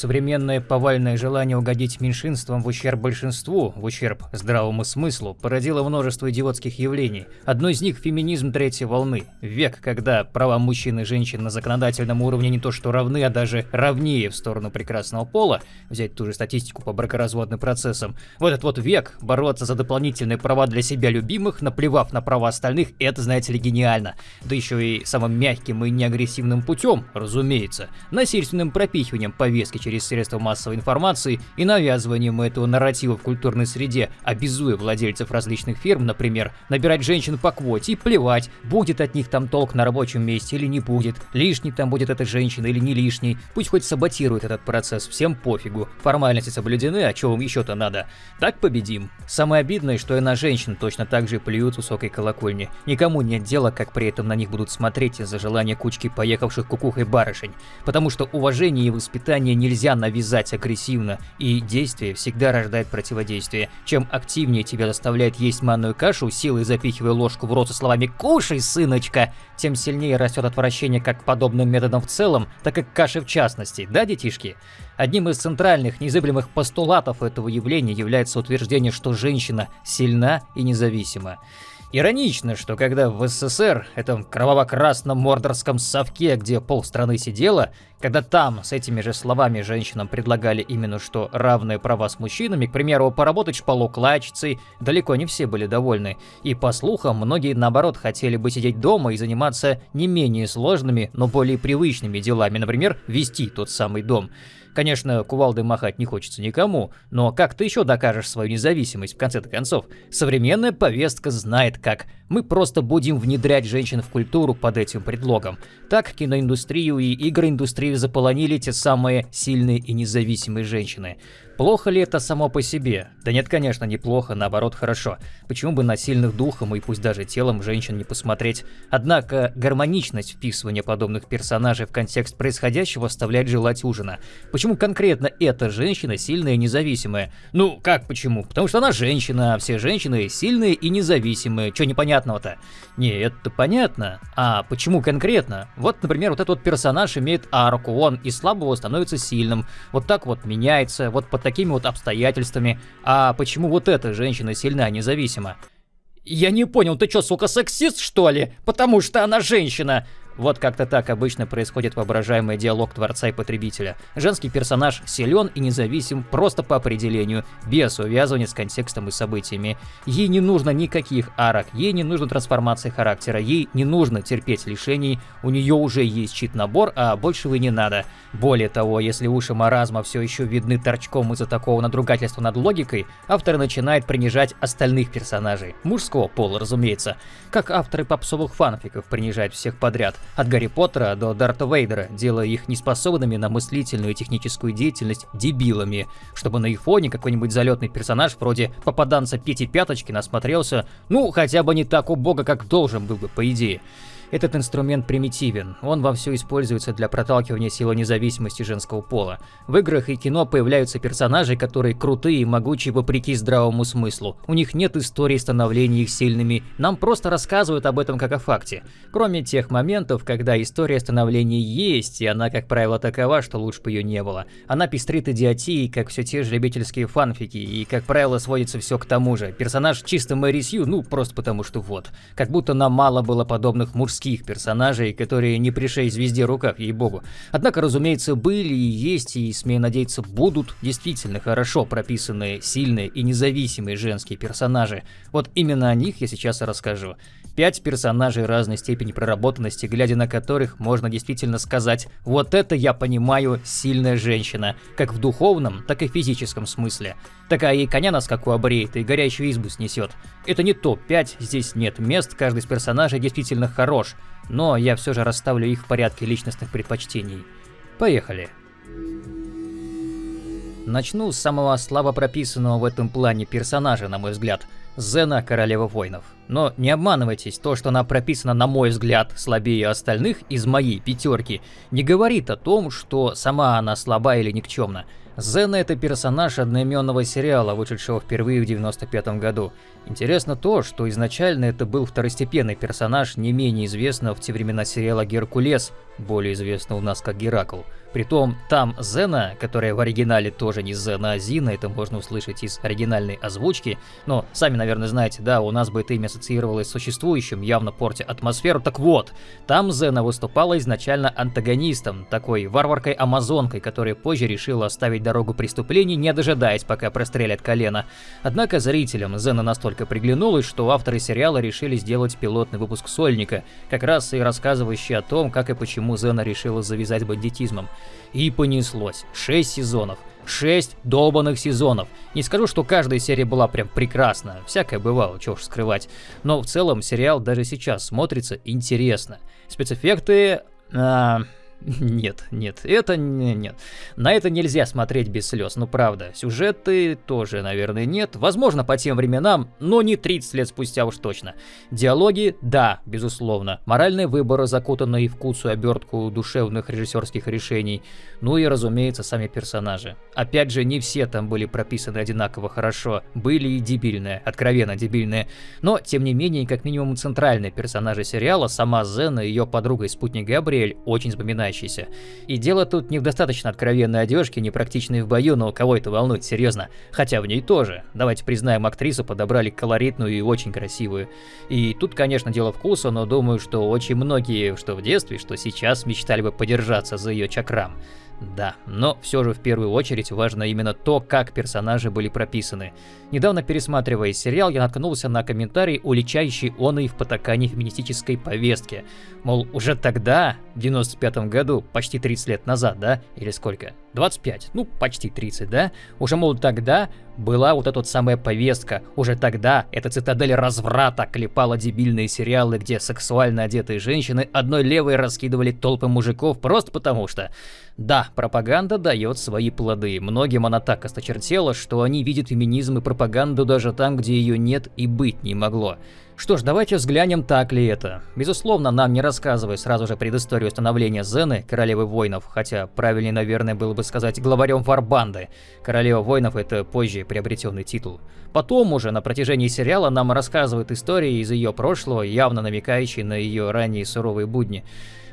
современное повальное желание угодить меньшинствам в ущерб большинству, в ущерб здравому смыслу, породило множество идиотских явлений. Одно из них – феминизм третьей волны. Век, когда права мужчин и женщин на законодательном уровне не то что равны, а даже равнее в сторону прекрасного пола, взять ту же статистику по бракоразводным процессам. В этот вот век бороться за дополнительные права для себя любимых, наплевав на права остальных, это, знаете ли, гениально. Да еще и самым мягким и неагрессивным путем, разумеется, насильственным пропихиванием повестки через средства массовой информации и навязыванием этого нарратива в культурной среде, обязуя владельцев различных фирм, например, набирать женщин по квоте и плевать, будет от них там толк на рабочем месте или не будет, лишний там будет эта женщина или не лишний, пусть хоть саботирует этот процесс, всем пофигу, формальности соблюдены, а чего вам еще-то надо. Так победим. Самое обидное, что и на женщин точно так же плюют высокой колокольни. Никому нет дела, как при этом на них будут смотреть из-за желания кучки поехавших кукухой барышень. Потому что уважение и воспитание нельзя навязать агрессивно, и действие всегда рождает противодействие. Чем активнее тебя заставляет есть манную кашу, силой запихивая ложку в рот со словами «Кушай, сыночка!», тем сильнее растет отвращение как к подобным методам в целом, так и к каше в частности, да, детишки? Одним из центральных незыблемых постулатов этого явления является утверждение, что женщина сильна и независима. Иронично, что когда в СССР, этом кроваво-красном мордорском совке, где полстраны сидела, когда там с этими же словами женщинам предлагали именно что равные права с мужчинами, к примеру, поработать шпалоклачицей, далеко не все были довольны. И по слухам, многие наоборот хотели бы сидеть дома и заниматься не менее сложными, но более привычными делами, например, вести тот самый дом. Конечно, кувалдой махать не хочется никому, но как ты еще докажешь свою независимость в конце-то концов? Современная повестка знает как. Мы просто будем внедрять женщин в культуру под этим предлогом. Так киноиндустрию и игроиндустрию заполонили те самые сильные и независимые женщины. Плохо ли это само по себе? Да нет, конечно, неплохо, наоборот, хорошо. Почему бы на сильных духом и пусть даже телом женщин не посмотреть? Однако гармоничность вписывания подобных персонажей в контекст происходящего оставляет желать ужина. Почему конкретно эта женщина сильная и независимая? Ну, как почему? Потому что она женщина, а все женщины сильные и независимые. Чё непонятного-то? Не, это понятно. А почему конкретно? Вот, например, вот этот вот персонаж имеет арку, он из слабого становится сильным. Вот так вот меняется, вот по такими вот обстоятельствами. А почему вот эта женщина сильна и независима? Я не понял, ты чё, сука, сексист, что ли? Потому что она женщина. Вот как-то так обычно происходит воображаемый диалог творца и потребителя. Женский персонаж силен и независим просто по определению, без увязывания с контекстом и событиями. Ей не нужно никаких арок, ей не нужно трансформации характера, ей не нужно терпеть лишений, у нее уже есть чит-набор, а больше вы не надо. Более того, если уши маразма все еще видны торчком из-за такого надругательства над логикой, автор начинает принижать остальных персонажей. Мужского пола, разумеется. Как авторы попсовых фанфиков принижают всех подряд. От Гарри Поттера до Дарта Вейдера, делая их неспособными на мыслительную и техническую деятельность дебилами, чтобы на их фоне какой-нибудь залетный персонаж вроде попаданца Пети Пяточки насмотрелся, ну, хотя бы не так убого, как должен был бы, по идее. Этот инструмент примитивен, он вовсю используется для проталкивания силы независимости женского пола. В играх и кино появляются персонажи, которые крутые и могучие вопреки здравому смыслу. У них нет истории становления их сильными, нам просто рассказывают об этом как о факте. Кроме тех моментов, когда история становления есть, и она, как правило, такова, что лучше бы ее не было. Она пестрит идиотией, как все те же любительские фанфики, и, как правило, сводится все к тому же. Персонаж чисто Мэри Сью, ну, просто потому что вот. Как будто нам мало было подобных мужских мужских персонажей, которые не пришей звезде рукав, ей-богу. Однако, разумеется, были и есть, и, смею надеяться, будут действительно хорошо прописанные, сильные и независимые женские персонажи. Вот именно о них я сейчас и расскажу. Пять персонажей разной степени проработанности, глядя на которых можно действительно сказать «Вот это я понимаю, сильная женщина», как в духовном, так и физическом смысле. Такая и коня на скаку обреет, и горящую избу снесет. Это не топ-5, здесь нет мест, каждый из персонажей действительно хорош, но я все же расставлю их в порядке личностных предпочтений. Поехали. Начну с самого слабо прописанного в этом плане персонажа, на мой взгляд – Зена Королева Воинов. Но не обманывайтесь, то, что она прописана, на мой взгляд, слабее остальных из моей пятерки, не говорит о том, что сама она слаба или никчемна. Зена это персонаж одноименного сериала, вышедшего впервые в 95 году. Интересно то, что изначально это был второстепенный персонаж, не менее известного в те времена сериала Геркулес, более известного у нас как Геракл. Притом там Зена, которая в оригинале тоже не Зена, а Зина, это можно услышать из оригинальной озвучки, но сами, наверное, знаете, да, у нас бы это имя ассоциировалось с существующим, явно портя атмосферу. Так вот, там Зена выступала изначально антагонистом, такой варваркой-амазонкой, которая позже решила оставить дорогу преступлений, не дожидаясь, пока прострелят колено. Однако зрителям Зена настолько приглянулась, что авторы сериала решили сделать пилотный выпуск Сольника, как раз и рассказывающий о том, как и почему Зена решила завязать бандитизмом. И понеслось. Шесть сезонов. Шесть долбанных сезонов. Не скажу, что каждая серия была прям прекрасна, всякое бывало, чего уж скрывать. Но в целом сериал даже сейчас смотрится интересно. Спецэффекты... А, нет, нет, это не, нет. На это нельзя смотреть без слез, ну правда. Сюжеты тоже, наверное, нет. Возможно, по тем временам, но не 30 лет спустя уж точно. Диалоги, да, безусловно. Моральные выборы, закутанные в куцую обертку душевных режиссерских решений. Ну и, разумеется, сами персонажи. Опять же, не все там были прописаны одинаково хорошо. Были и дебильные, откровенно дебильные. Но, тем не менее, как минимум центральные персонажи сериала, сама Зена и ее подруга и спутник Габриэль, очень запоминаются запоминающийся. И дело тут не в достаточно откровенной одежке, непрактичной в бою, но кого это волнует, серьезно. Хотя в ней тоже. Давайте признаем, актрису подобрали колоритную и очень красивую. И тут, конечно, дело вкуса, но думаю, что очень многие, что в детстве, что сейчас, мечтали бы подержаться за ее чакрам. Да, но все же в первую очередь важно именно то, как персонажи были прописаны. Недавно пересматривая сериал, я наткнулся на комментарий, уличающий он и в потакании феминистической повестки. Мол, уже тогда, в 95 году, почти 30 лет назад, да? Или сколько? 25, ну почти 30, да? Уже, мол, тогда была вот эта вот самая повестка. Уже тогда эта цитадель разврата клепала дебильные сериалы, где сексуально одетые женщины одной левой раскидывали толпы мужиков просто потому что... Да, пропаганда дает свои плоды. Многим она так осточертела, что они видят феминизм и пропаганду даже там, где ее нет и быть не могло. Что ж, давайте взглянем, так ли это. Безусловно, нам не рассказывая сразу же предысторию становления Зены, королевы воинов, хотя правильнее, наверное, было бы сказать главарем Фарбанды. Королева воинов – это позже приобретенный титул. Потом уже на протяжении сериала нам рассказывают истории из ее прошлого, явно намекающие на ее ранние суровые будни.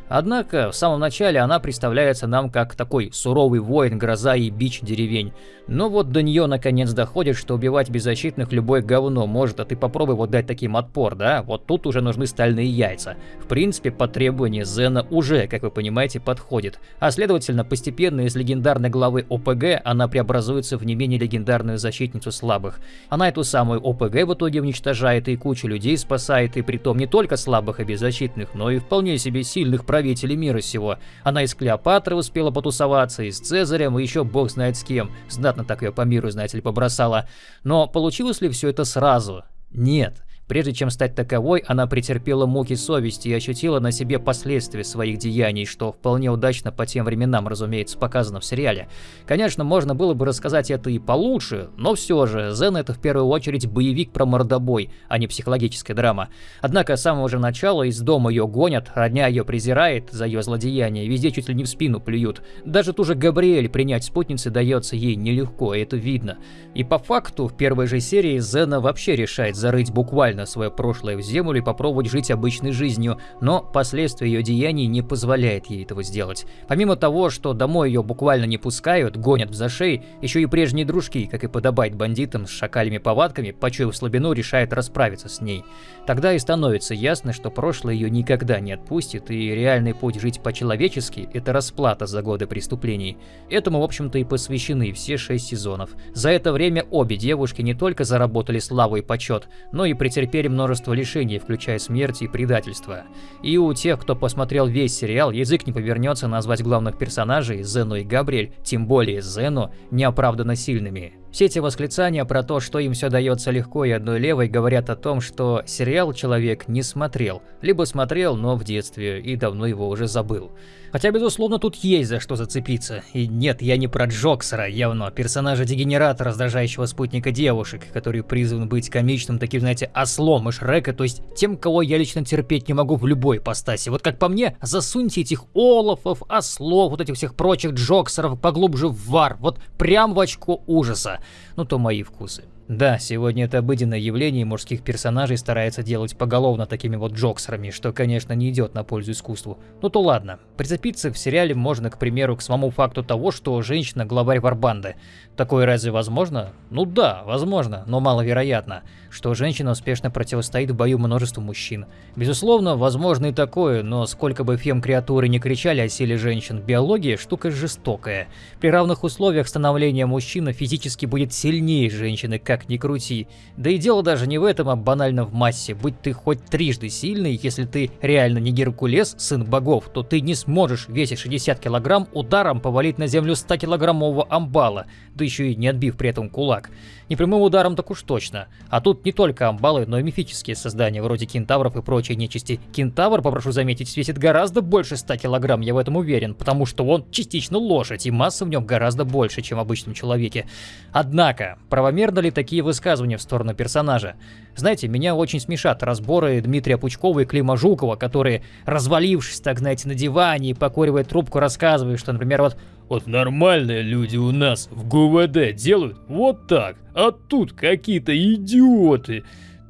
Однако, в самом начале она представляется нам как такой суровый воин, гроза и бич деревень. Но вот до нее наконец доходит, что убивать беззащитных любое говно может, а ты попробуй вот дать таким отпор, да? Вот тут уже нужны стальные яйца. В принципе, по требованию Зена уже, как вы понимаете, подходит. А следовательно, постепенно из легендарной главы ОПГ она преобразуется в не менее легендарную защитницу слабых. Она эту самую ОПГ в итоге уничтожает и кучу людей спасает, и притом не только слабых и беззащитных, но и вполне себе сильных правителей мира сего. Она и с Клеопатрой успела потусоваться, и с Цезарем, и еще бог знает с кем. Знатно так ее по миру, знаете ли, побросала. Но получилось ли все это сразу? Нет. Прежде чем стать таковой, она претерпела муки совести и ощутила на себе последствия своих деяний, что вполне удачно по тем временам, разумеется, показано в сериале. Конечно, можно было бы рассказать это и получше, но все же, Зен это в первую очередь боевик про мордобой, а не психологическая драма. Однако с самого же начала из дома ее гонят, родня ее презирает за ее злодеяние, везде чуть ли не в спину плюют. Даже ту же Габриэль принять спутницы дается ей нелегко, и это видно. И по факту, в первой же серии Зена вообще решает зарыть буквально буквально свое прошлое в землю и попробовать жить обычной жизнью, но последствия ее деяний не позволяет ей этого сделать. Помимо того, что домой ее буквально не пускают, гонят в зашей, еще и прежние дружки, как и подобает бандитам с шакалями повадками, почуяв слабину, решают расправиться с ней. Тогда и становится ясно, что прошлое ее никогда не отпустит, и реальный путь жить по-человечески – это расплата за годы преступлений. Этому, в общем-то, и посвящены все шесть сезонов. За это время обе девушки не только заработали славу и почет, но и претерпели претерпели множество лишений, включая смерть и предательство. И у тех, кто посмотрел весь сериал, язык не повернется назвать главных персонажей, Зену и Габриэль, тем более Зену, неоправданно сильными. Все эти восклицания про то, что им все дается легко и одной левой, говорят о том, что сериал человек не смотрел, либо смотрел, но в детстве и давно его уже забыл. Хотя, безусловно, тут есть за что зацепиться. И нет, я не про Джоксера, явно, персонажа-дегенерата, раздражающего спутника девушек, который призван быть комичным, таким, знаете, ослом и Шрека, то есть тем, кого я лично терпеть не могу в любой постаси. Вот как по мне, засуньте этих Олафов, ослов, вот этих всех прочих Джоксеров поглубже в вар, вот прям в очко ужаса ну то мои вкусы. Да, сегодня это обыденное явление, и мужских персонажей старается делать поголовно такими вот джоксерами, что, конечно, не идет на пользу искусству. Ну то ладно. Прицепиться в сериале можно, к примеру, к самому факту того, что женщина главарь варбанды. Такое разве возможно? Ну да, возможно, но маловероятно, что женщина успешно противостоит в бою множеству мужчин. Безусловно, возможно и такое, но сколько бы фем-креатуры не кричали о силе женщин, биология штука жестокая. При равных условиях становления мужчина физически будет сильнее женщины, как как ни крути. Да и дело даже не в этом, а банально в массе. Будь ты хоть трижды сильный, если ты реально не Геркулес, сын богов, то ты не сможешь, весить 60 килограмм, ударом повалить на землю 100-килограммового амбала, да еще и не отбив при этом кулак. Не прямым ударом так уж точно. А тут не только амбалы, но и мифические создания, вроде кентавров и прочей нечисти. Кентавр, попрошу заметить, весит гораздо больше 100 килограмм, я в этом уверен, потому что он частично лошадь, и масса в нем гораздо больше, чем в обычном человеке. Однако, правомерно ли такие высказывания в сторону персонажа? Знаете, меня очень смешат разборы Дмитрия Пучкова и Клима Жукова, которые, развалившись, так знаете, на диване и покуривая трубку, рассказывают, что, например, вот вот нормальные люди у нас в ГУВД делают вот так, а тут какие-то идиоты.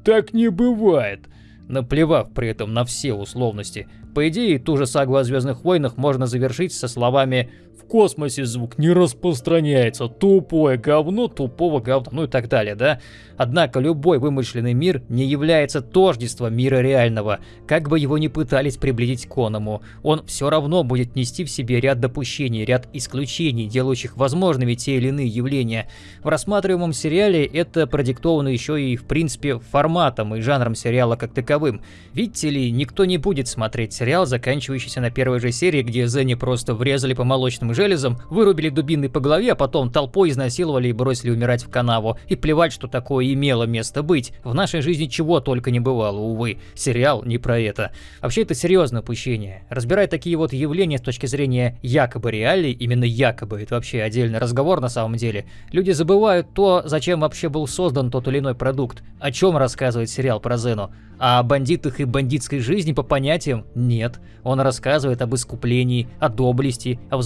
Так не бывает. Наплевав при этом на все условности. По идее, ту же сагу о Звездных войнах можно завершить со словами космосе звук не распространяется. Тупое говно тупого говна, ну и так далее, да? Однако любой вымышленный мир не является тождеством мира реального, как бы его ни пытались приблизить к оному. Он все равно будет нести в себе ряд допущений, ряд исключений, делающих возможными те или иные явления. В рассматриваемом сериале это продиктовано еще и в принципе форматом и жанром сериала как таковым. Видите ли, никто не будет смотреть сериал, заканчивающийся на первой же серии, где Зенни просто врезали по молочным железом, вырубили дубиной по голове, а потом толпой изнасиловали и бросили умирать в канаву. И плевать, что такое имело место быть. В нашей жизни чего только не бывало, увы. Сериал не про это. Вообще это серьезное упущение. Разбирая такие вот явления с точки зрения якобы реалий, именно якобы, это вообще отдельный разговор на самом деле, люди забывают то, зачем вообще был создан тот или иной продукт. О чем рассказывает сериал про Зену? А о бандитах и бандитской жизни по понятиям нет. Он рассказывает об искуплении, о доблести, о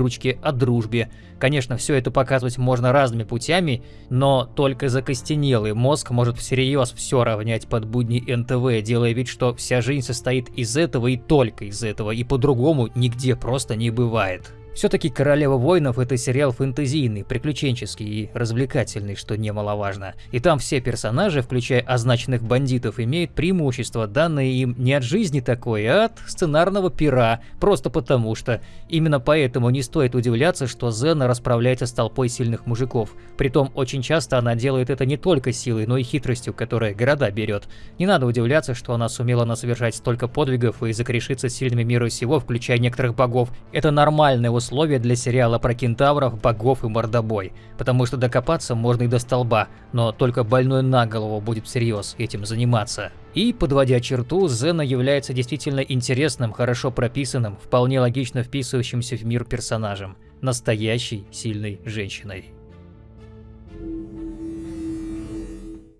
взаимовыручке, о дружбе. Конечно, все это показывать можно разными путями, но только закостенелый мозг может всерьез все равнять под будни НТВ, делая вид, что вся жизнь состоит из этого и только из этого, и по-другому нигде просто не бывает. Все-таки «Королева воинов» — это сериал фэнтезийный, приключенческий и развлекательный, что немаловажно. И там все персонажи, включая означенных бандитов, имеют преимущество, данное им не от жизни такой, а от сценарного пера, просто потому что. Именно поэтому не стоит удивляться, что Зена расправляется с толпой сильных мужиков. Притом очень часто она делает это не только силой, но и хитростью, которая города берет. Не надо удивляться, что она сумела насовершать столько подвигов и закрешиться сильными мира всего, включая некоторых богов. Это нормальное условия для сериала про кентавров, богов и мордобой, потому что докопаться можно и до столба, но только больной на голову будет всерьез этим заниматься. И, подводя черту, Зена является действительно интересным, хорошо прописанным, вполне логично вписывающимся в мир персонажем, настоящей сильной женщиной.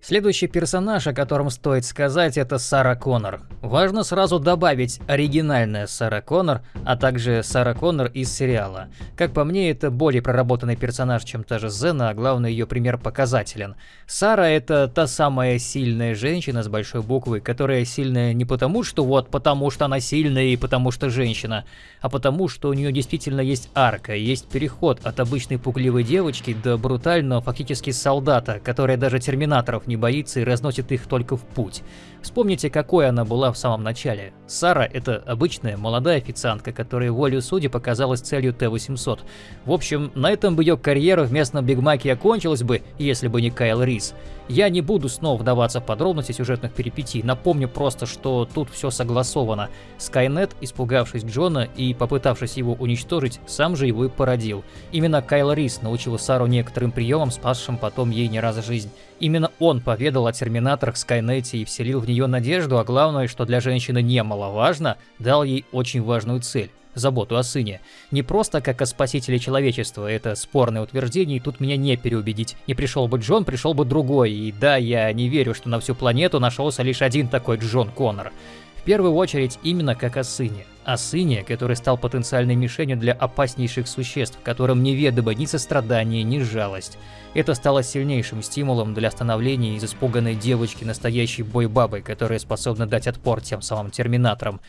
Следующий персонаж, о котором стоит сказать, это Сара Коннор. Важно сразу добавить оригинальная Сара Коннор, а также Сара Коннор из сериала. Как по мне, это более проработанный персонаж, чем та же Зена, а главное ее пример показателен. Сара это та самая сильная женщина с большой буквы, которая сильная не потому, что вот потому что она сильная и потому что женщина, а потому что у нее действительно есть арка, есть переход от обычной пугливой девочки до брутального фактически солдата, которая даже терминаторов не боится и разносит их только в путь. Вспомните, какой она была в самом начале. Сара – это обычная молодая официантка, которая волю судьи показалась целью Т-800. В общем, на этом бы ее карьера в местном Бигмаке окончилась бы, если бы не Кайл Рис. Я не буду снова вдаваться в подробности сюжетных перипетий, напомню просто, что тут все согласовано. Скайнет, испугавшись Джона и попытавшись его уничтожить, сам же его и породил. Именно Кайл Рис научил Сару некоторым приемам, спасшим потом ей не раз жизнь. Именно он поведал о терминаторах Скайнете и вселил в нее надежду, а главное, что для женщины немаловажно, дал ей очень важную цель заботу о сыне. Не просто как о спасителе человечества, это спорное утверждение, и тут меня не переубедить. Не пришел бы Джон, пришел бы другой, и да, я не верю, что на всю планету нашелся лишь один такой Джон Коннор. В первую очередь именно как о сыне. О сыне, который стал потенциальной мишенью для опаснейших существ, которым неведомо ни сострадание, ни жалость. Это стало сильнейшим стимулом для становления из испуганной девочки настоящей бойбабой, которая способна дать отпор тем самым терминаторам.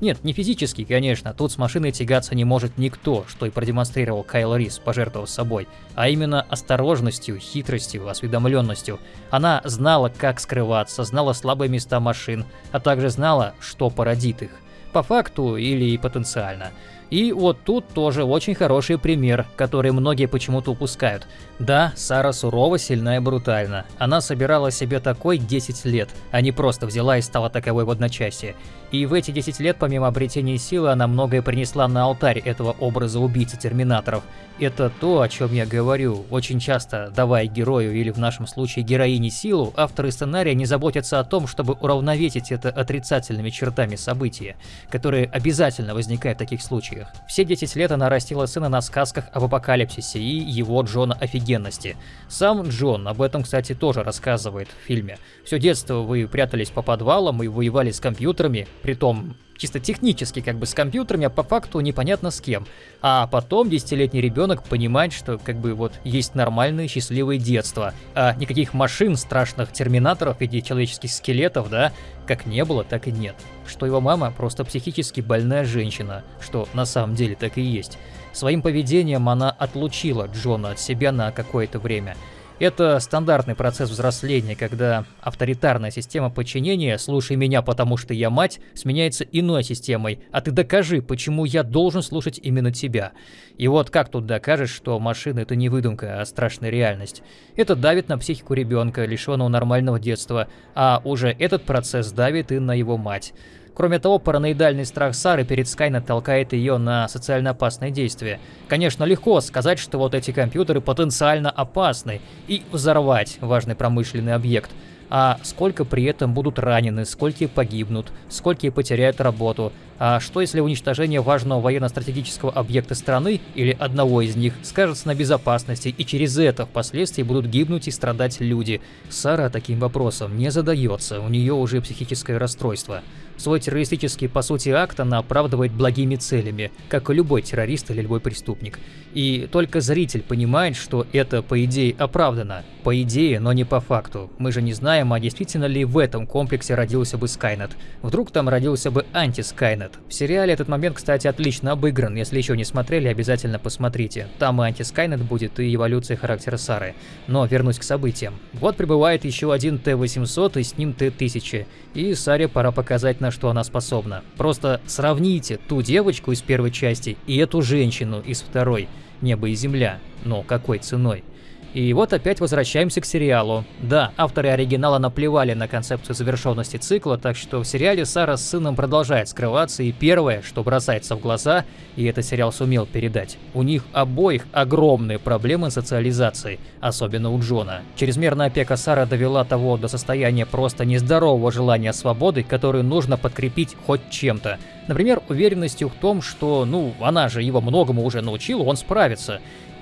Нет, не физически, конечно, тут с машиной тягаться не может никто, что и продемонстрировал Кайл Рис, пожертвовав собой, а именно осторожностью, хитростью, осведомленностью. Она знала, как скрываться, знала слабые места машин, а также знала, что породит их. По факту или потенциально. И вот тут тоже очень хороший пример, который многие почему-то упускают. Да, Сара сурова, сильна и брутальна. Она собирала себе такой 10 лет, а не просто взяла и стала таковой в одночасье. И в эти 10 лет, помимо обретения силы, она многое принесла на алтарь этого образа убийцы терминаторов. Это то, о чем я говорю. Очень часто, давая герою или в нашем случае героине силу, авторы сценария не заботятся о том, чтобы уравновесить это отрицательными чертами события, которые обязательно возникают в таких случаях. Все 10 лет она растила сына на сказках об апокалипсисе и его Джона офигенности. Сам Джон об этом, кстати, тоже рассказывает в фильме. Все детство вы прятались по подвалам и воевали с компьютерами, притом чисто технически как бы с компьютерами, а по факту непонятно с кем. А потом десятилетний ребенок понимает, что как бы вот есть нормальное счастливое детство, а никаких машин, страшных терминаторов виде человеческих скелетов, да, как не было, так и нет. Что его мама просто психически больная женщина, что на самом деле так и есть. Своим поведением она отлучила Джона от себя на какое-то время – это стандартный процесс взросления, когда авторитарная система подчинения «слушай меня, потому что я мать» сменяется иной системой «а ты докажи, почему я должен слушать именно тебя». И вот как тут докажешь, что машина это не выдумка, а страшная реальность? Это давит на психику ребенка, лишенного нормального детства, а уже этот процесс давит и на его мать. Кроме того, параноидальный страх Сары перед Скайнет толкает ее на социально опасные действия. Конечно, легко сказать, что вот эти компьютеры потенциально опасны, и взорвать важный промышленный объект. А сколько при этом будут ранены, сколько погибнут, сколько потеряют работу, а что если уничтожение важного военно-стратегического объекта страны или одного из них скажется на безопасности, и через это впоследствии будут гибнуть и страдать люди? Сара таким вопросом не задается, у нее уже психическое расстройство. Свой террористический, по сути, акт она оправдывает благими целями, как и любой террорист или любой преступник. И только зритель понимает, что это, по идее, оправдано. По идее, но не по факту. Мы же не знаем, а действительно ли в этом комплексе родился бы Скайнет. Вдруг там родился бы анти-Скайнет, нет. В сериале этот момент, кстати, отлично обыгран. Если еще не смотрели, обязательно посмотрите. Там и анти-Скайнет будет, и эволюция характера Сары. Но вернусь к событиям. Вот прибывает еще один Т-800 и с ним Т-1000. И Саре пора показать, на что она способна. Просто сравните ту девочку из первой части и эту женщину из второй. Небо и земля. Но какой ценой? И вот опять возвращаемся к сериалу. Да, авторы оригинала наплевали на концепцию завершенности цикла, так что в сериале Сара с сыном продолжает скрываться, и первое, что бросается в глаза, и этот сериал сумел передать, у них обоих огромные проблемы социализации, особенно у Джона. Чрезмерная опека Сара довела того до состояния просто нездорового желания свободы, которую нужно подкрепить хоть чем-то. Например, уверенностью в том, что, ну, она же его многому уже научила, он справится.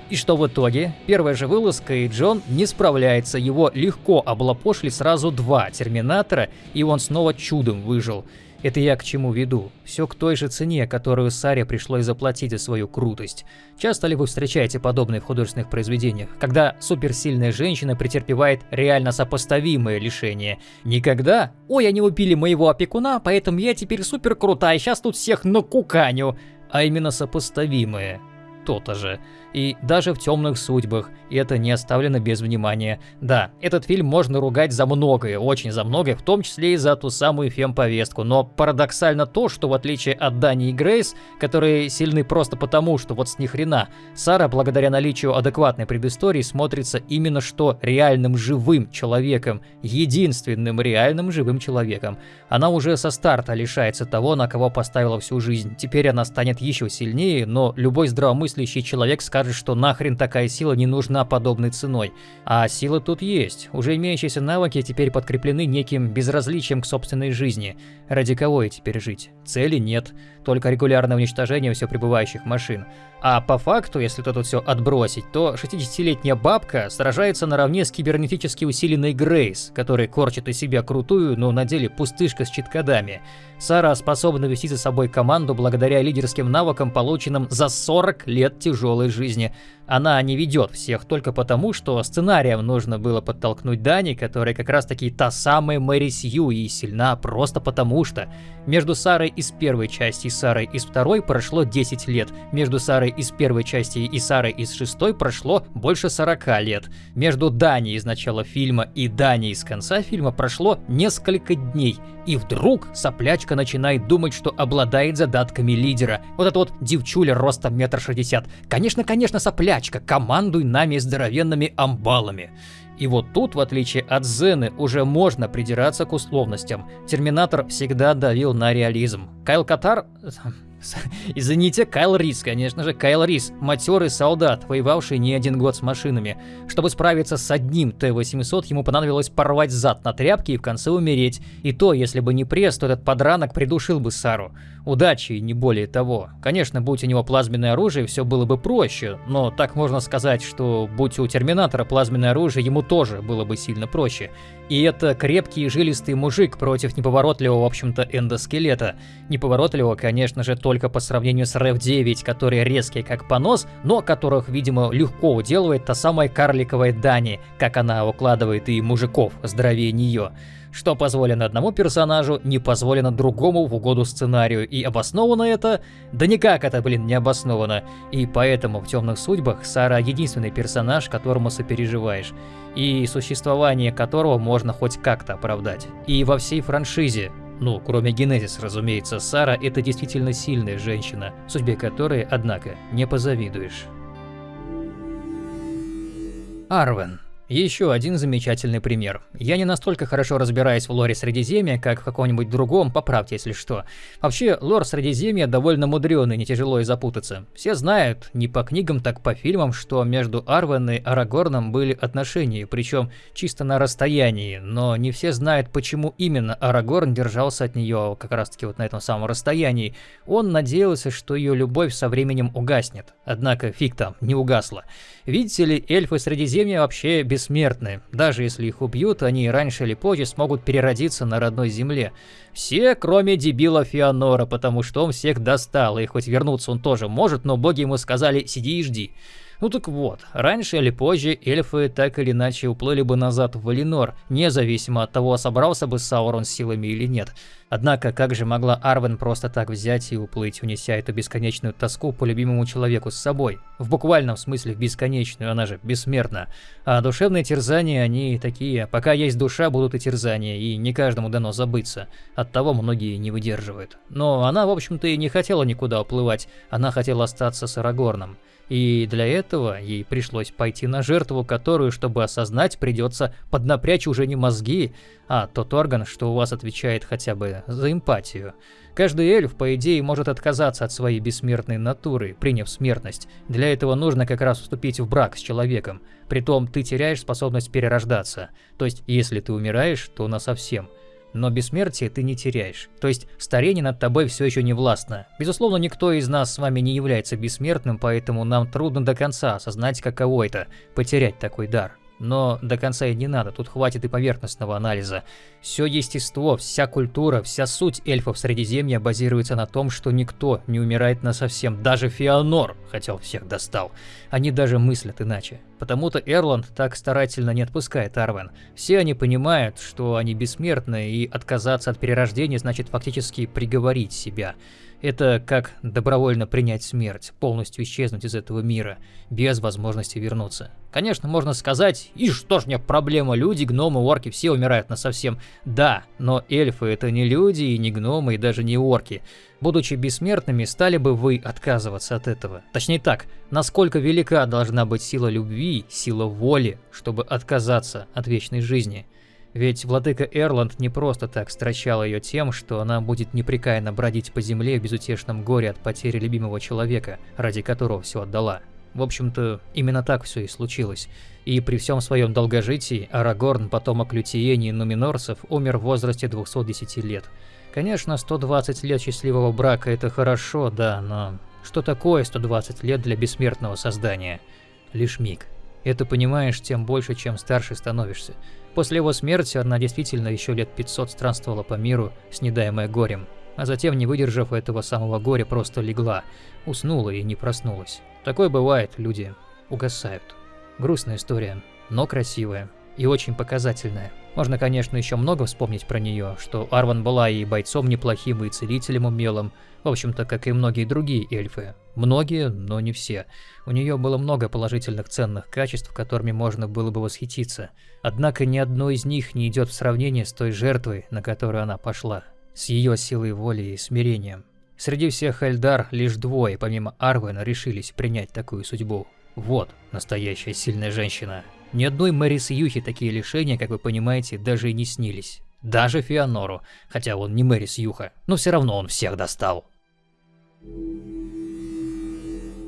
И что в итоге? Первая же вылазка, и Джон не справляется, его легко облапошили сразу два Терминатора, и он снова чудом выжил. Это я к чему веду? Все к той же цене, которую Саре пришлось заплатить за свою крутость. Часто ли вы встречаете подобные в художественных произведениях, когда суперсильная женщина претерпевает реально сопоставимое лишение? Никогда? Ой, они убили моего опекуна, поэтому я теперь супер крутая, сейчас тут всех накуканю. А именно сопоставимое то-то же. И даже в темных судьбах это не оставлено без внимания. Да, этот фильм можно ругать за многое, очень за многое, в том числе и за ту самую фем-повестку. Но парадоксально то, что в отличие от Дани и Грейс, которые сильны просто потому, что вот с них хрена, Сара, благодаря наличию адекватной предыстории, смотрится именно что реальным живым человеком, единственным реальным живым человеком. Она уже со старта лишается того, на кого поставила всю жизнь. Теперь она станет еще сильнее, но любой здравомыслящий человек скажет, что нахрен такая сила не нужна подобной ценой. А сила тут есть. Уже имеющиеся навыки теперь подкреплены неким безразличием к собственной жизни. Ради кого и теперь жить? Цели нет, только регулярное уничтожение все прибывающих машин. А по факту, если тут все отбросить, то 60-летняя бабка сражается наравне с кибернетически усиленной Грейс, который корчит из себя крутую, но на деле пустышка с читкодами. Сара способна вести за собой команду благодаря лидерским навыкам, полученным за 40 лет тяжелой жизни. Она не ведет всех только потому, что сценарием нужно было подтолкнуть Дани, которая как раз таки та самая Мэри Сью и сильна просто потому что. Между Сарой из первой части и Сарой из второй прошло 10 лет. Между Сарой из первой части и Сарой из шестой прошло больше 40 лет. Между Дани из начала фильма и Дани из конца фильма прошло несколько дней. И вдруг соплячка начинает думать, что обладает задатками лидера. Вот это вот девчуля ростом метр шестьдесят. Конечно, конечно, соплячка, командуй нами здоровенными амбалами. И вот тут, в отличие от Зены, уже можно придираться к условностям. Терминатор всегда давил на реализм. Кайл Катар... Извините, Кайл Рис, конечно же, Кайл Рис, матерый солдат, воевавший не один год с машинами. Чтобы справиться с одним Т-800, ему понадобилось порвать зад на тряпке и в конце умереть. И то, если бы не пресс, то этот подранок придушил бы Сару. Удачи не более того. Конечно, будь у него плазменное оружие, все было бы проще, но так можно сказать, что будь у Терминатора плазменное оружие, ему тоже было бы сильно проще. И это крепкий и жилистый мужик против неповоротливого, в общем-то, эндоскелета. Неповоротливого, конечно же, только по сравнению с РФ-9, которые резкие как понос, но которых, видимо, легко уделывает та самая карликовая Дани, как она укладывает и мужиков здоровее нее. Что позволено одному персонажу, не позволено другому в угоду сценарию. И обосновано это? Да никак это, блин, не обосновано. И поэтому в «Темных судьбах» Сара единственный персонаж, которому сопереживаешь. И существование которого можно хоть как-то оправдать. И во всей франшизе ну, кроме Генезис, разумеется, Сара – это действительно сильная женщина, судьбе которой, однако, не позавидуешь. Арвен. Еще один замечательный пример. Я не настолько хорошо разбираюсь в лоре Средиземья, как в каком-нибудь другом, поправьте, если что. Вообще, лор Средиземья довольно мудрёный, не тяжело и запутаться. Все знают, не по книгам, так по фильмам, что между Арвен и Арагорном были отношения, причем чисто на расстоянии, но не все знают, почему именно Арагорн держался от нее как раз-таки вот на этом самом расстоянии. Он надеялся, что ее любовь со временем угаснет. Однако фиг там, не угасла. Видите ли, эльфы Средиземья вообще бессмертны. Даже если их убьют, они раньше или позже смогут переродиться на родной земле. Все, кроме дебила Фианора, потому что он всех достал, и хоть вернуться он тоже может, но боги ему сказали «сиди и жди». Ну так вот, раньше или позже эльфы так или иначе уплыли бы назад в Валинор, независимо от того, собрался бы Саурон силами или нет. Однако, как же могла Арвен просто так взять и уплыть, унеся эту бесконечную тоску по любимому человеку с собой? В буквальном смысле бесконечную, она же бессмертна. А душевные терзания, они такие, пока есть душа, будут и терзания, и не каждому дано забыться. Оттого многие не выдерживают. Но она, в общем-то, и не хотела никуда уплывать, она хотела остаться с Арагорном. И для этого ей пришлось пойти на жертву, которую, чтобы осознать, придется поднапрячь уже не мозги, а тот орган, что у вас отвечает хотя бы за эмпатию. Каждый эльф, по идее, может отказаться от своей бессмертной натуры, приняв смертность. Для этого нужно как раз вступить в брак с человеком. Притом ты теряешь способность перерождаться. То есть, если ты умираешь, то насовсем но бессмертие ты не теряешь. То есть старение над тобой все еще не властно. Безусловно, никто из нас с вами не является бессмертным, поэтому нам трудно до конца осознать, каково это – потерять такой дар. Но до конца и не надо, тут хватит и поверхностного анализа. Все естество, вся культура, вся суть эльфов Средиземья базируется на том, что никто не умирает на совсем, даже Феонор, хотя он всех достал. Они даже мыслят иначе. Потому-то Эрланд так старательно не отпускает Арвен. Все они понимают, что они бессмертны, и отказаться от перерождения значит фактически приговорить себя. Это как добровольно принять смерть, полностью исчезнуть из этого мира, без возможности вернуться. Конечно, можно сказать, и что ж мне проблема, люди, гномы, орки, все умирают на совсем. Да, но эльфы это не люди и не гномы и даже не орки. Будучи бессмертными, стали бы вы отказываться от этого? Точнее так, насколько велика должна быть сила любви, сила воли, чтобы отказаться от вечной жизни? Ведь владыка Эрланд не просто так стращал ее тем, что она будет непрекаянно бродить по земле в безутешном горе от потери любимого человека, ради которого все отдала. В общем-то, именно так все и случилось. И при всем своем долгожитии Арагорн, потомок Лютиени и Нуминорцев, умер в возрасте 210 лет. Конечно, 120 лет счастливого брака – это хорошо, да, но что такое 120 лет для бессмертного создания? Лишь миг. Это понимаешь тем больше, чем старше становишься. После его смерти она действительно еще лет 500 странствовала по миру, снедаемая горем, а затем, не выдержав этого самого горя, просто легла, уснула и не проснулась. Такое бывает, люди угасают. Грустная история, но красивая и очень показательная. Можно, конечно, еще много вспомнить про нее, что Арван была и бойцом неплохим, и целителем умелым, в общем-то, как и многие другие эльфы. Многие, но не все. У нее было много положительных ценных качеств, которыми можно было бы восхититься. Однако ни одно из них не идет в сравнение с той жертвой, на которую она пошла. С ее силой воли и смирением. Среди всех Эльдар лишь двое, помимо Арвена, решились принять такую судьбу. Вот настоящая сильная женщина. Ни одной Мэрис Юхи такие лишения, как вы понимаете, даже и не снились. Даже Фианору, хотя он не Мэрис Юха, но все равно он всех достал.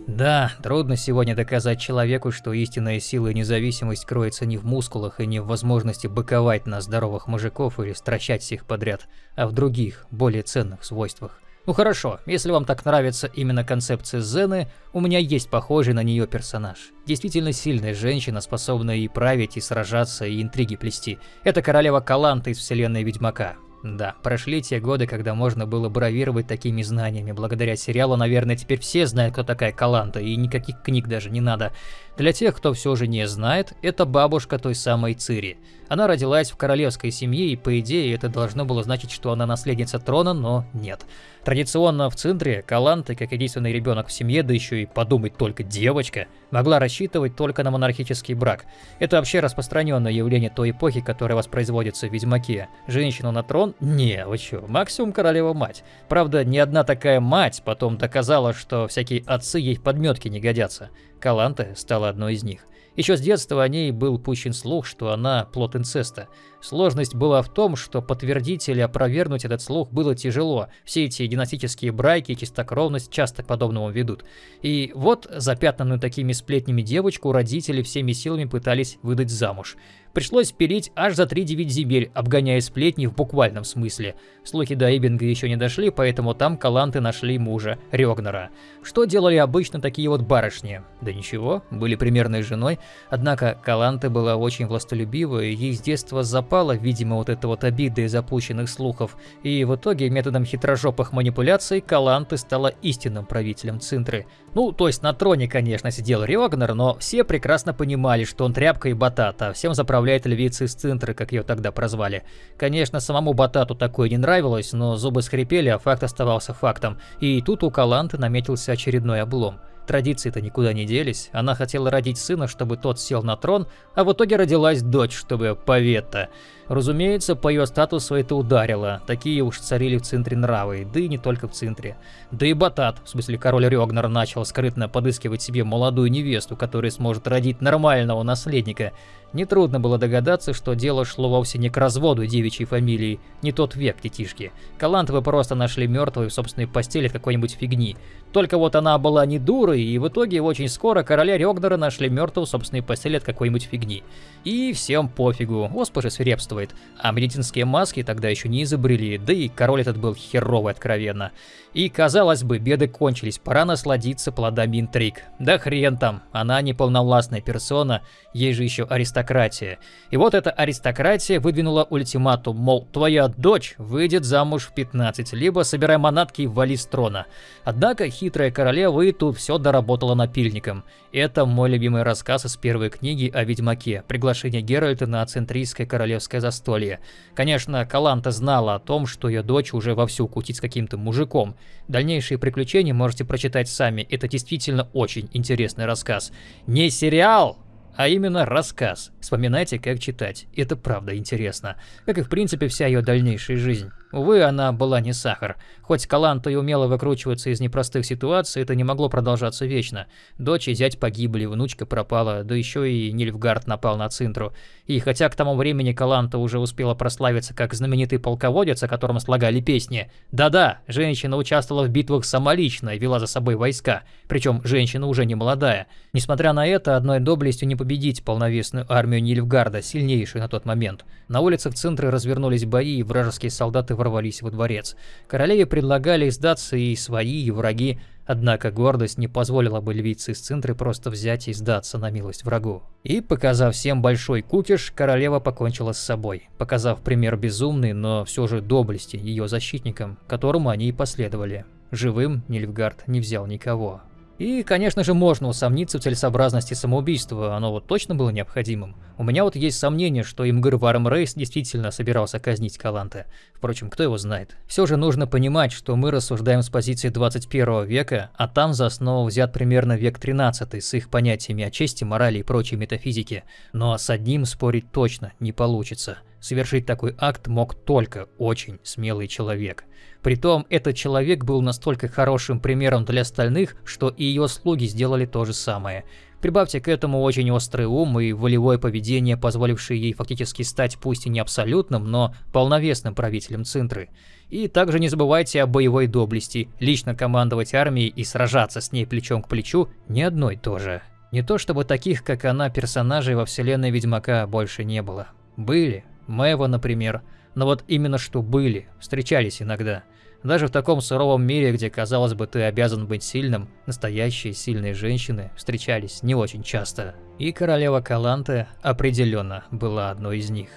Да, трудно сегодня доказать человеку, что истинная сила и независимость кроется не в мускулах и не в возможности быковать на здоровых мужиков или стращать всех подряд, а в других, более ценных свойствах. Ну хорошо, если вам так нравится именно концепция Зены, у меня есть похожий на нее персонаж. Действительно сильная женщина, способная и править, и сражаться, и интриги плести. Это королева Каланта из вселенной Ведьмака. Да, прошли те годы, когда можно было бравировать такими знаниями. Благодаря сериалу, наверное, теперь все знают, кто такая Каланта, и никаких книг даже не надо. Для тех, кто все же не знает, это бабушка той самой Цири. Она родилась в королевской семье, и по идее это должно было значить, что она наследница трона, но нет. Традиционно в Центре Каланты, как единственный ребенок в семье, да еще и подумать только девочка, могла рассчитывать только на монархический брак. Это вообще распространенное явление той эпохи, которая воспроизводится в Ведьмаке. Женщину на трон? Не, вы чё, максимум королева-мать. Правда, ни одна такая мать потом доказала, что всякие отцы ей подметки не годятся. Каланта стала одной из них. Еще с детства о ней был пущен слух, что она плод инцеста. Сложность была в том, что подтвердить или опровергнуть этот слух было тяжело. Все эти династические браки и чистокровность часто к подобному ведут. И вот запятнанную такими сплетнями девочку родители всеми силами пытались выдать замуж. Пришлось пилить аж за 3-9 земель, обгоняя сплетни в буквальном смысле. Слухи до Эббинга еще не дошли, поэтому там каланты нашли мужа, Рёгнера. Что делали обычно такие вот барышни? Да ничего, были примерной женой, однако Каланты была очень властолюбивая, ей с детства запала, видимо, вот эта вот обида из опущенных слухов, и в итоге методом хитрожопых манипуляций Каланты стала истинным правителем Цинтры. Ну, то есть на троне, конечно, сидел Рёгнер, но все прекрасно понимали, что он тряпка и батат, а всем заправляет управляет львицей из центра, как ее тогда прозвали. Конечно, самому Батату такое не нравилось, но зубы скрипели, а факт оставался фактом. И тут у Каланты наметился очередной облом. Традиции-то никуда не делись. Она хотела родить сына, чтобы тот сел на трон, а в итоге родилась дочь, чтобы повета. Разумеется, по ее статусу это ударило. Такие уж царили в центре нравы, да и не только в центре. Да и Батат, в смысле король Рёгнер, начал скрытно подыскивать себе молодую невесту, которая сможет родить нормального наследника. Нетрудно было догадаться, что дело шло вовсе не к разводу девичьей фамилии, не тот век детишки. Калантовы просто нашли мертвую в собственной постели какой-нибудь фигни. Только вот она была не дурой, и в итоге очень скоро короля Рёгнера нашли мертвую в собственной постели от какой-нибудь фигни. И всем пофигу, госпожа свирепствует. А медицинские маски тогда еще не изобрели, да и король этот был херовый откровенно. И, казалось бы, беды кончились, пора насладиться плодами интриг. Да хрен там, она не полновластная персона, ей же еще аристократия. И вот эта аристократия выдвинула ультиматум, мол, твоя дочь выйдет замуж в 15, либо собирай манатки и вали с трона. Однако хитрая королева и тут все доработала напильником. Это мой любимый рассказ из первой книги о Ведьмаке, приглашение Геральта на центрийское королевское застолье. Конечно, Каланта знала о том, что ее дочь уже вовсю кутит с каким-то мужиком. Дальнейшие приключения можете прочитать сами, это действительно очень интересный рассказ. Не сериал, а именно рассказ. Вспоминайте, как читать. Это правда интересно. Как и в принципе вся ее дальнейшая жизнь. Увы, она была не сахар. Хоть Каланта и умела выкручиваться из непростых ситуаций, это не могло продолжаться вечно. Дочь и зять погибли, внучка пропала, да еще и Нильфгард напал на Цинтру. И хотя к тому времени Каланта уже успела прославиться как знаменитый полководец, о котором слагали песни, да-да, женщина участвовала в битвах самолично и вела за собой войска, причем женщина уже не молодая. Несмотря на это, одной доблестью не победить полновесную армию Нильфгарда, сильнейшую на тот момент. На улицах Цинтры развернулись бои, и вражеские солдаты ворвались во дворец. Королеве предлагали сдаться и свои, и враги, однако гордость не позволила бы львице из центра просто взять и сдаться на милость врагу. И, показав всем большой кукиш, королева покончила с собой, показав пример безумный, но все же доблести ее защитникам, которому они и последовали. Живым Нильфгард не взял никого. И, конечно же, можно усомниться в целесообразности самоубийства, оно вот точно было необходимым. У меня вот есть сомнение, что Имгыр Варм Рейс действительно собирался казнить Каланте. Впрочем, кто его знает. Все же нужно понимать, что мы рассуждаем с позиции 21 века, а там за основу взят примерно век 13 с их понятиями о чести, морали и прочей метафизике. Но с одним спорить точно не получится. Совершить такой акт мог только очень смелый человек. Притом, этот человек был настолько хорошим примером для остальных, что и ее слуги сделали то же самое. Прибавьте к этому очень острый ум и волевое поведение, позволившее ей фактически стать пусть и не абсолютным, но полновесным правителем Цинтры. И также не забывайте о боевой доблести, лично командовать армией и сражаться с ней плечом к плечу не одной тоже. Не то чтобы таких, как она, персонажей во вселенной Ведьмака больше не было. Были. Мэва, например. Но вот именно что были, встречались иногда. Даже в таком суровом мире, где, казалось бы, ты обязан быть сильным, настоящие сильные женщины встречались не очень часто. И королева Каланте определенно была одной из них.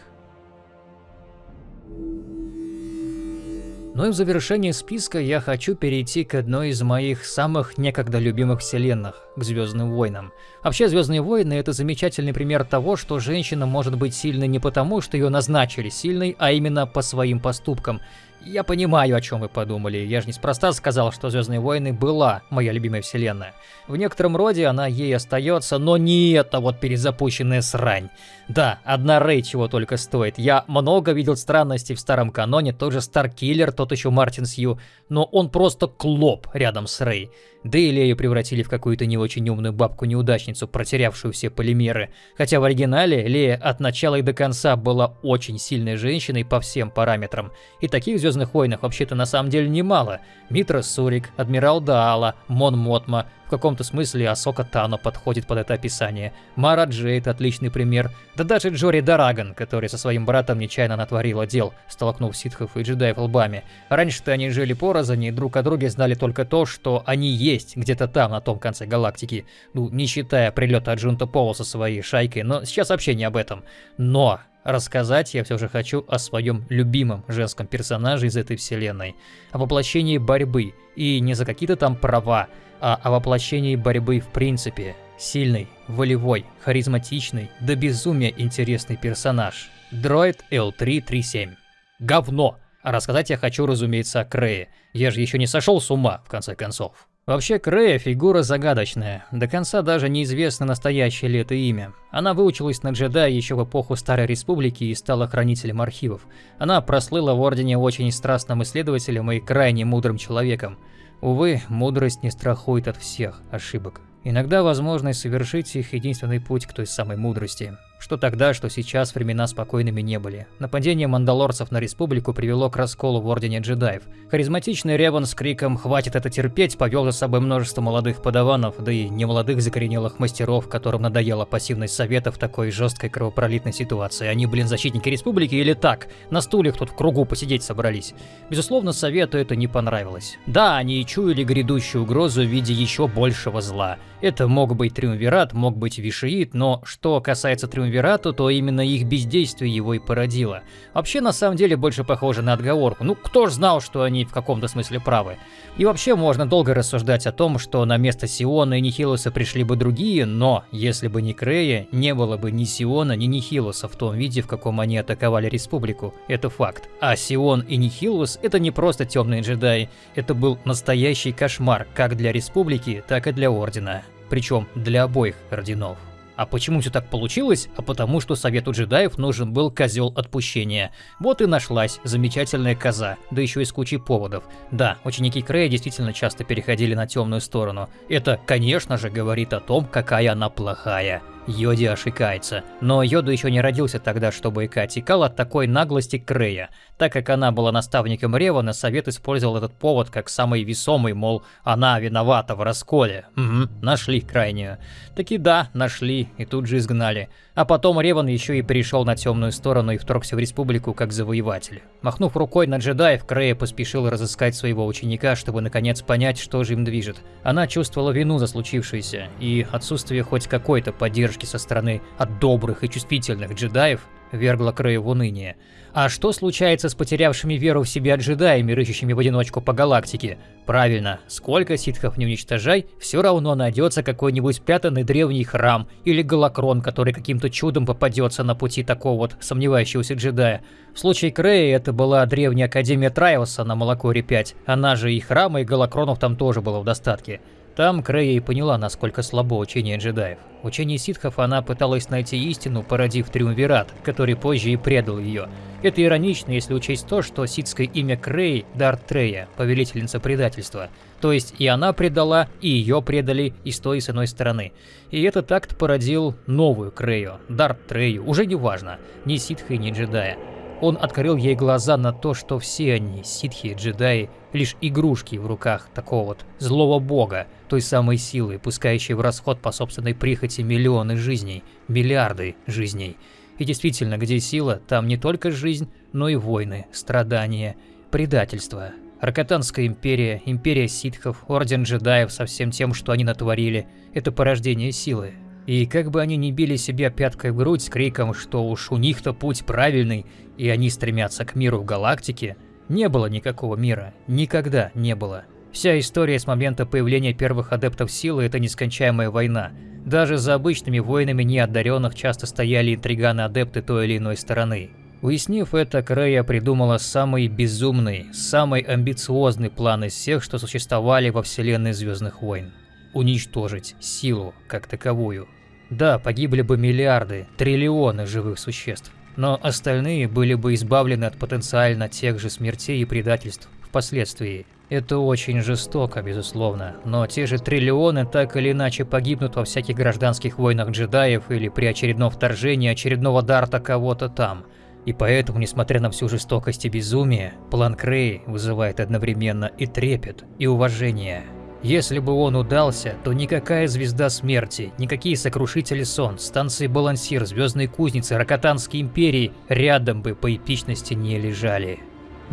Ну и в завершении списка я хочу перейти к одной из моих самых некогда любимых вселенных, к Звездным войнам. Вообще, Звездные войны это замечательный пример того, что женщина может быть сильной не потому, что ее назначили сильной, а именно по своим поступкам. Я понимаю, о чем вы подумали. Я же неспроста сказал, что Звездные войны была моя любимая вселенная. В некотором роде она ей остается, но не эта вот перезапущенная срань. Да, одна Рэй чего только стоит. Я много видел странностей в старом каноне, тот же Старкиллер, тот еще Мартин Сью, но он просто клоп рядом с Рэй. Да и Лею превратили в какую-то не очень умную бабку-неудачницу, протерявшую все полимеры. Хотя в оригинале Лея от начала и до конца была очень сильной женщиной по всем параметрам. И таких Звездных войнах вообще-то на самом деле немало. Митра Сурик, Адмирал Даала, Мон Мотма, каком-то смысле Асока Тано подходит под это описание. Мара Джейд – отличный пример. Да даже Джори Дараган, который со своим братом нечаянно натворила дел, столкнув ситхов и джедаев лбами. Раньше-то они жили порознь и друг о друге знали только то, что они есть где-то там, на том конце галактики. Ну, не считая прилета Аджунта Пола со своей шайкой, но сейчас вообще не об этом. Но Рассказать я все же хочу о своем любимом женском персонаже из этой вселенной, о воплощении борьбы, и не за какие-то там права, а о воплощении борьбы в принципе. Сильный, волевой, харизматичный, до безумия интересный персонаж. Дроид L337. Говно! А рассказать я хочу, разумеется, о Крее. Я же еще не сошел с ума, в конце концов. Вообще, Крея фигура загадочная. До конца даже неизвестно настоящее ли это имя. Она выучилась на джедая еще в эпоху Старой Республики и стала хранителем архивов. Она прослыла в Ордене очень страстным исследователем и крайне мудрым человеком. Увы, мудрость не страхует от всех ошибок. Иногда возможность совершить их единственный путь к той самой мудрости. Что тогда, что сейчас времена спокойными не были. Нападение мандалорцев на республику привело к расколу в Ордене джедаев. Харизматичный Реван с криком «Хватит это терпеть!» повел за собой множество молодых подаванов, да и немолодых закоренелых мастеров, которым надоела пассивность совета в такой жесткой кровопролитной ситуации. Они, блин, защитники республики или так? На стульях тут в кругу посидеть собрались. Безусловно, совету это не понравилось. Да, они и чуяли грядущую угрозу в виде еще большего зла. Это мог быть Триумвират, мог быть Вишиит, но что касается Триумвирата, Триумвирату, то именно их бездействие его и породило. Вообще, на самом деле, больше похоже на отговорку. Ну, кто ж знал, что они в каком-то смысле правы? И вообще, можно долго рассуждать о том, что на место Сиона и Нихилуса пришли бы другие, но, если бы не Крея, не было бы ни Сиона, ни Нихилуса в том виде, в каком они атаковали Республику. Это факт. А Сион и Нихилус — это не просто темные джедаи, это был настоящий кошмар как для Республики, так и для Ордена. Причем для обоих орденов. А почему все так получилось? А потому что Совету джедаев нужен был козел отпущения. Вот и нашлась замечательная коза, да еще и с кучей поводов. Да, ученики Крея действительно часто переходили на темную сторону. Это, конечно же, говорит о том, какая она плохая. Йоди ошикается. Но Йода еще не родился тогда, чтобы икать, икал от такой наглости Крея. Так как она была наставником Ревана, Совет использовал этот повод как самый весомый, мол, она виновата в расколе. Угу, нашли крайнюю. Таки да, нашли, и тут же изгнали. А потом Реван еще и перешел на темную сторону и вторгся в республику как завоеватель. Махнув рукой на джедаев, Крея поспешил разыскать своего ученика, чтобы наконец понять, что же им движет. Она чувствовала вину за случившееся, и отсутствие хоть какой-то поддержки со стороны от добрых и чувствительных джедаев вергло Крея в уныние. А что случается с потерявшими веру в себя джедаями, рыщущими в одиночку по галактике? Правильно, сколько ситхов не уничтожай, все равно найдется какой-нибудь спрятанный древний храм или голокрон, который каким-то чудом попадется на пути такого вот сомневающегося джедая. В случае Крея это была древняя Академия Трайоса на Молокоре 5, она же и храма, и голокронов там тоже было в достатке. Там Крея и поняла, насколько слабо учение джедаев. В учении ситхов она пыталась найти истину, породив Триумвират, который позже и предал ее. Это иронично, если учесть то, что ситское имя Крей – Дарт Трея, повелительница предательства. То есть и она предала, и ее предали и с той и с иной стороны. И этот акт породил новую Крею, Дарт Трею, уже не важно, ни ситха и ни джедая. Он открыл ей глаза на то, что все они, ситхи и джедаи, лишь игрушки в руках такого вот злого бога, той самой силы, пускающей в расход по собственной прихоти миллионы жизней, миллиарды жизней. И действительно, где сила, там не только жизнь, но и войны, страдания, предательство. Ракатанская империя, империя ситхов, орден джедаев со всем тем, что они натворили, это порождение силы, и как бы они ни били себя пяткой в грудь с криком, что уж у них-то путь правильный, и они стремятся к миру в галактике, не было никакого мира, никогда не было. Вся история с момента появления первых адептов силы – это нескончаемая война. Даже за обычными воинами неодаренных часто стояли интриганы-адепты той или иной стороны. Уяснив это, Крея придумала самый безумный, самый амбициозный план из всех, что существовали во вселенной Звездных войн уничтожить силу как таковую. Да, погибли бы миллиарды, триллионы живых существ, но остальные были бы избавлены от потенциально тех же смертей и предательств впоследствии. Это очень жестоко, безусловно, но те же триллионы так или иначе погибнут во всяких гражданских войнах джедаев или при очередном вторжении очередного дарта кого-то там. И поэтому, несмотря на всю жестокость и безумие, план Крей вызывает одновременно и трепет, и уважение. Если бы он удался, то никакая звезда смерти, никакие сокрушители сон, станции Балансир, Звездные кузницы, Ракотанские империи рядом бы по эпичности не лежали.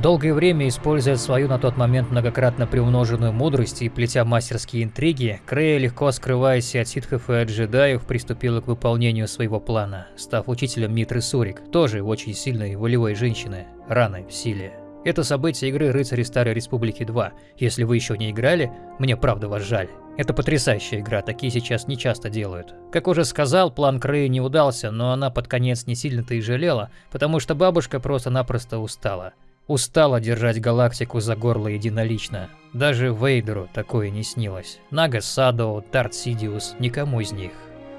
Долгое время, используя свою на тот момент многократно приумноженную мудрость и плетя мастерские интриги, Крея, легко скрываясь от ситхов и от джедаев, приступила к выполнению своего плана, став учителем Митры Сурик, тоже очень сильной волевой женщины, раной в силе. Это событие игры «Рыцари Старой Республики 2». Если вы еще не играли, мне правда вас жаль. Это потрясающая игра, такие сейчас не часто делают. Как уже сказал, план Крэй не удался, но она под конец не сильно-то и жалела, потому что бабушка просто-напросто устала. Устала держать галактику за горло единолично. Даже Вейдеру такое не снилось. Нага Садо, Тарт Сидиус, никому из них.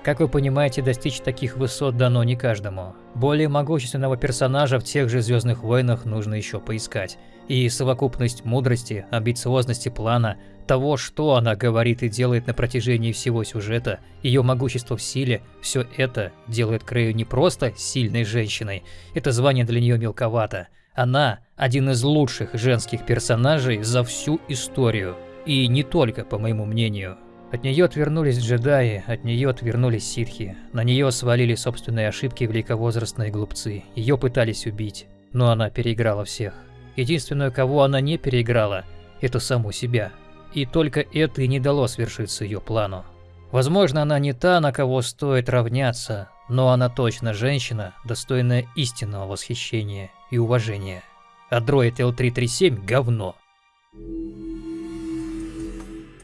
Как вы понимаете, достичь таких высот дано не каждому. Более могущественного персонажа в тех же Звездных войнах нужно еще поискать. И совокупность мудрости, амбициозности плана, того, что она говорит и делает на протяжении всего сюжета, ее могущество в силе, все это делает Крею не просто сильной женщиной, это звание для нее мелковато. Она один из лучших женских персонажей за всю историю. И не только, по моему мнению. От нее отвернулись джедаи, от нее отвернулись ситхи. На нее свалили собственные ошибки великовозрастные глупцы. Ее пытались убить, но она переиграла всех. Единственную, кого она не переиграла, это саму себя. И только это и не дало свершиться ее плану. Возможно, она не та, на кого стоит равняться, но она точно женщина, достойная истинного восхищения и уважения. А дроид L337 – говно.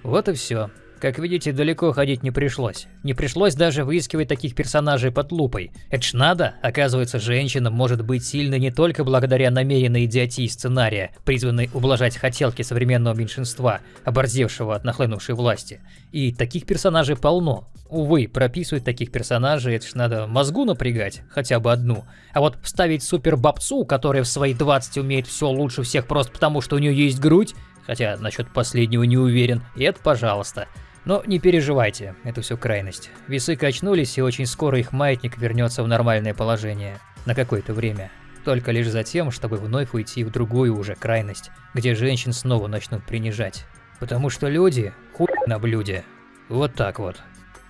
Вот и все. Как видите, далеко ходить не пришлось. Не пришлось даже выискивать таких персонажей под лупой. Это ж надо, оказывается, женщина может быть сильной не только благодаря намеренной идиотии сценария, призванной ублажать хотелки современного меньшинства, оборзевшего от нахлынувшей власти. И таких персонажей полно. Увы, прописывать таких персонажей, это ж надо мозгу напрягать, хотя бы одну. А вот вставить супер бабцу, которая в свои 20 умеет все лучше всех просто потому, что у нее есть грудь, хотя насчет последнего не уверен, и это пожалуйста. Но не переживайте, это все крайность. Весы качнулись, и очень скоро их маятник вернется в нормальное положение. На какое-то время. Только лишь за тем, чтобы вновь уйти в другую уже крайность, где женщин снова начнут принижать. Потому что люди – хуй на блюде. Вот так вот.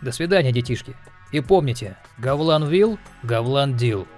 До свидания, детишки. И помните, Гавлан Вилл, Гавлан Дил.